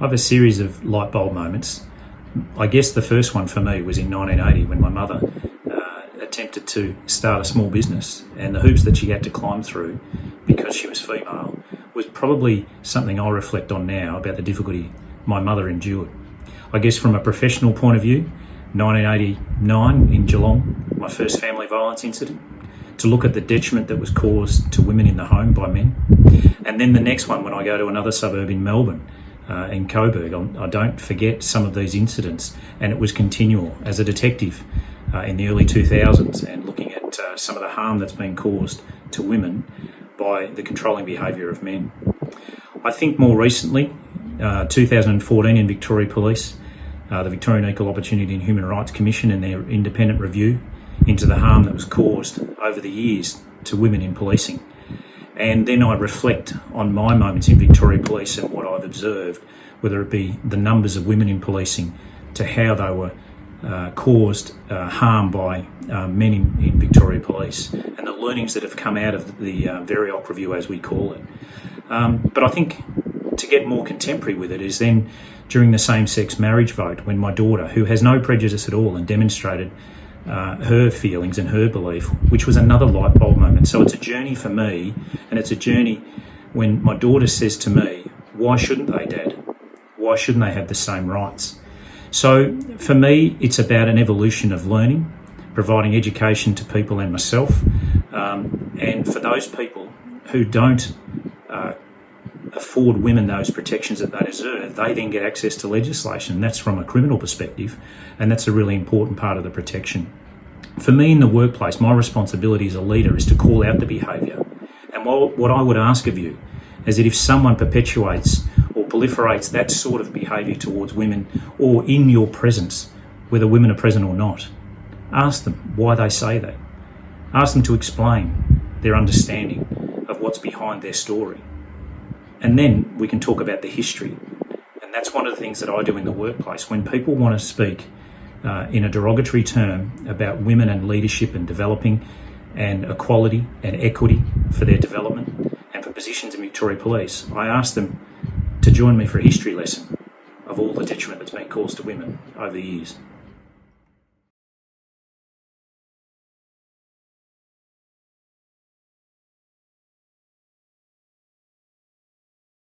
I have a series of light bulb moments. I guess the first one for me was in 1980 when my mother uh, attempted to start a small business, and the hoops that she had to climb through because she was female was probably something I reflect on now about the difficulty my mother endured. I guess from a professional point of view, 1989 in Geelong, my first family violence incident, to look at the detriment that was caused to women in the home by men. And then the next one when I go to another suburb in Melbourne, uh, in Coburg, I don't forget some of these incidents, and it was continual. As a detective uh, in the early 2000s and looking at uh, some of the harm that's been caused to women by the controlling behaviour of men. I think more recently, uh, 2014 in Victoria Police, uh, the Victorian Equal Opportunity and Human Rights Commission and their independent review into the harm that was caused over the years to women in policing. And then I reflect on my moments in Victoria Police and what I've observed, whether it be the numbers of women in policing to how they were uh, caused uh, harm by uh, men in, in, Victoria Police and the learnings that have come out of the uh, VEOHRC review, as we call it. Um, but I think to get more contemporary with it is then during the same sex marriage vote when my daughter, who has no prejudice at all and demonstrated uh, her feelings and her belief, which was another light bulb moment. So it's a journey for me, and it's a journey when my daughter says to me, Why shouldn't they, Dad? Why shouldn't they have the same rights? So for me, it's about an evolution of learning, providing education to people and myself. Um, and for those people who don't afford women those protections that they deserve, they then get access to legislation. That's from a criminal perspective, and that's a really important part of the protection. For me in the workplace, my responsibility as a leader is to call out the behaviour. And what I would ask of you is that if someone perpetuates or proliferates that sort of behaviour towards women or in your presence, whether women are present or not, ask them why they say that. Ask them to explain their understanding of what's behind their story. And then we can talk about the history. And that's one of the things that I do in the workplace. When people want to speak uh, in a derogatory term about women and leadership and developing and equality and equity for their development and for positions in Victoria Police, I ask them to join me for a history lesson of all the detriment that's been caused to women over the years.